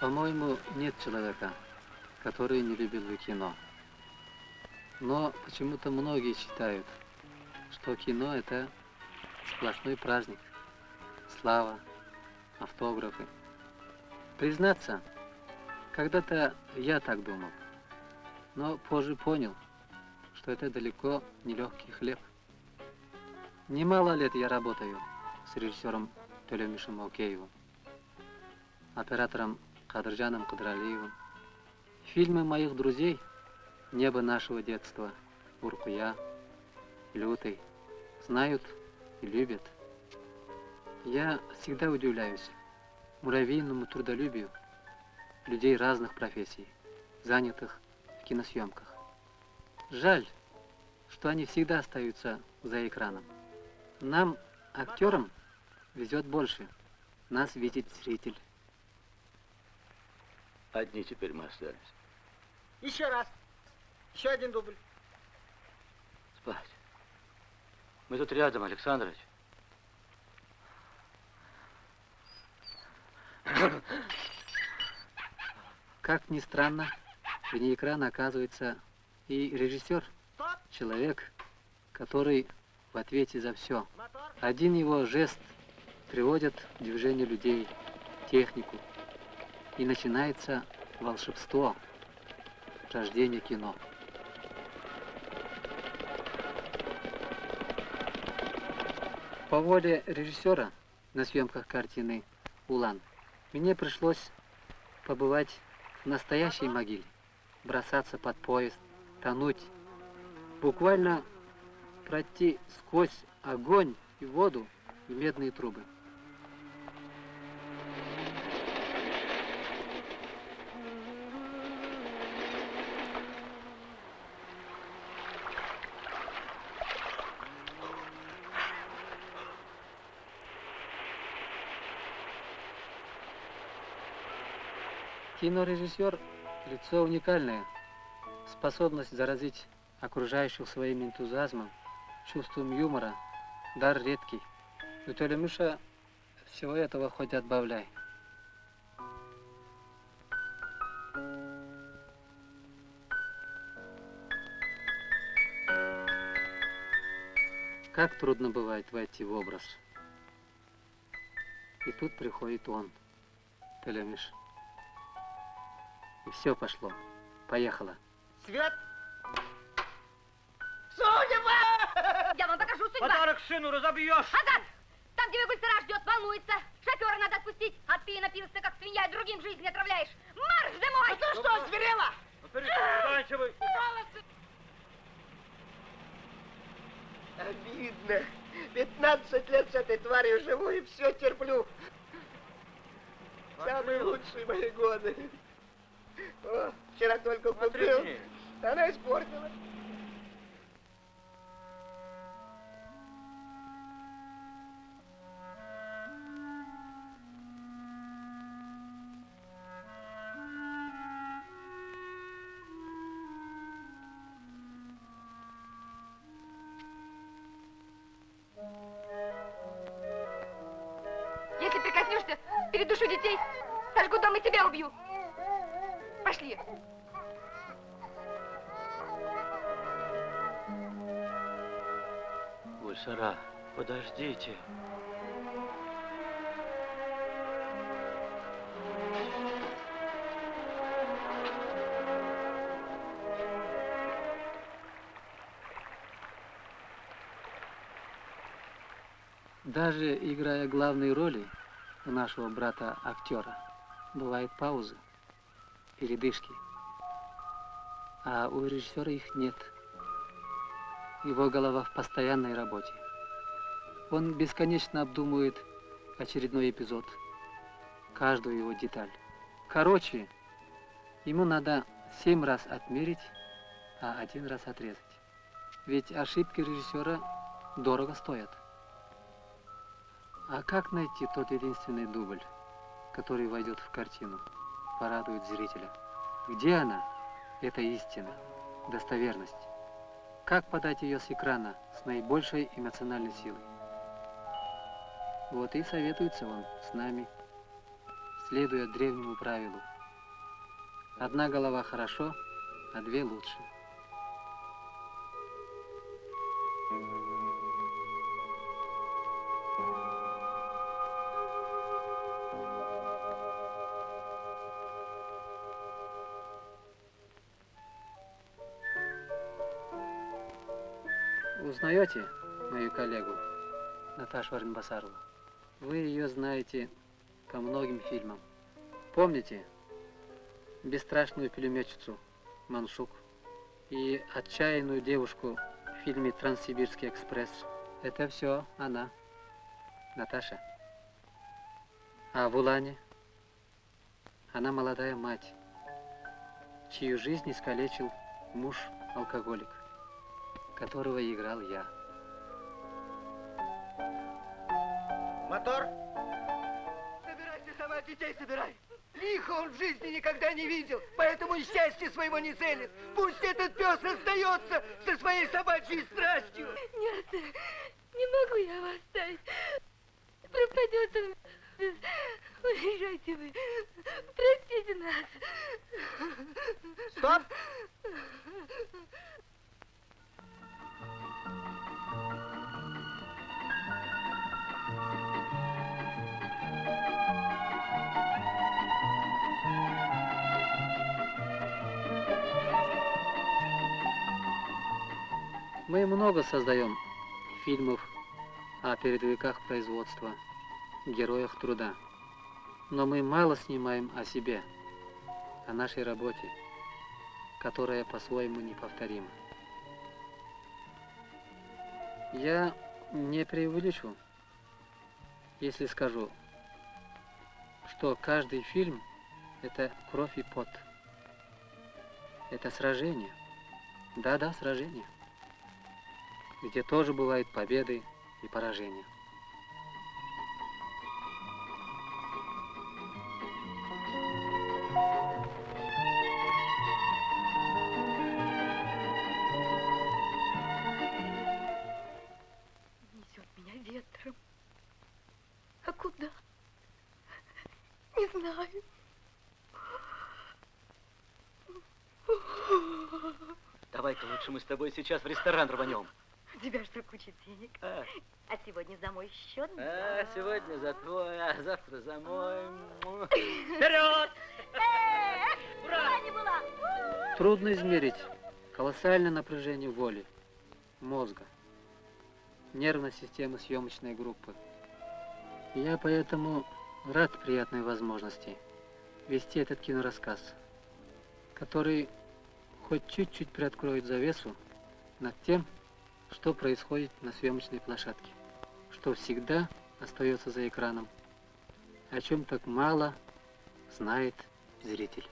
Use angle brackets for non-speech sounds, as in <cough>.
По-моему, нет человека, который не любил бы кино. Но почему-то многие считают, что кино – это сплошной праздник, слава, автографы. Признаться, когда-то я так думал, но позже понял, что это далеко не легкий хлеб. Немало лет я работаю с режиссером Төлемишем Малкеевым, оператором Кадржаном Кадралиевым. Фильмы моих друзей «Небо нашего детства», «Уркуя», «Лютый» знают и любят. Я всегда удивляюсь муравейному трудолюбию людей разных профессий, занятых в киносъемках. Жаль, что они всегда остаются за экраном. Нам, актерам, везет больше. Нас видит зритель. Одни теперь мы остались. Еще раз. Еще один дубль. Спать. Мы тут рядом, Александрович. Как ни странно, вне экрана оказывается и режиссер, человек, который в ответе за все. Один его жест приводит в движение людей, технику, и начинается волшебство, рождение кино. По воле режиссера на съемках картины «Улан» мне пришлось побывать в настоящей могиле, бросаться под поезд, тонуть, буквально пройти сквозь огонь и воду и медные трубы. Кинорежиссер – лицо уникальное, способность заразить окружающих своим энтузиазмом, чувством юмора, дар редкий. У Толемыша всего этого хоть отбавляй. Как трудно бывает войти в образ. И тут приходит он, Телемиш. И все пошло. Поехала. Свет! Судьба! Я вам покажу судьба. Подарок сыну разобьешь. Азат! Там, где Гульсара ждет, волнуется. Шофера надо отпустить. А ты напился, как свинья, и другим жизнь отравляешь. Марш домой! А ты что, зверела? Заканчивай. Обидно. 15 лет с этой тварью живу и все терплю. Самые лучшие мои годы. О, вчера только купил. Она испортила. Если прикоснешься, передушу детей, сожгу дом и тебя убью. Пошли. Гульсара, подождите. Даже играя главные роли у нашего брата-актера, бывают паузы, передышки. А у режиссера их нет. Его голова в постоянной работе. Он бесконечно обдумывает очередной эпизод, каждую его деталь. Короче, ему надо семь раз отмерить, а один раз отрезать. Ведь ошибки режиссера дорого стоят. А как найти тот единственный дубль, который войдет в картину, порадует зрителя? Где она, эта истина, достоверность? Как подать ее с экрана с наибольшей эмоциональной силой? Вот и советуется он с нами, следуя древнему правилу. Одна голова хорошо, а две лучше. Узнаете мою коллегу Наташу Арнбасарову? Вы ее знаете по многим фильмам. Помните бесстрашную пулеметчицу Маншук и отчаянную девушку в фильме «Транссибирский экспресс»? Это все она, Наташа. А в Улане? Она молодая мать, чью жизнь искалечил муж-алкоголик, которого играл я. Мотор? Собирайся сама, детей собирай. Лихо он в жизни никогда не видел, поэтому и счастья своего не ценит. Пусть этот пес остается со своей собачьей страстью. Мы много создаем фильмов о передовиках производства, героях труда. Но мы мало снимаем о себе, о нашей работе, которая по-своему неповторима. Я не преувеличу, если скажу, что каждый фильм – это кровь и пот. Это сражение. Да-да, сражение где тоже бывают победы и поражения. Несет меня ветром. А куда? Не знаю. Давай-ка лучше мы с тобой сейчас в ресторан рванем. У тебя что, куча денег? А, А сегодня за мой счет? а, сегодня за твой, а завтра за мой. Вперед! <laughs> Ура! не была! Трудно измерить колоссальное напряжение воли, мозга, нервной системы съемочной группы. Я поэтому рад приятной возможности вести этот кинорассказ, который хоть чуть-чуть приоткроет завесу над тем, что происходит на съемочной площадке, что всегда остается за экраном, о чем так мало знает зритель.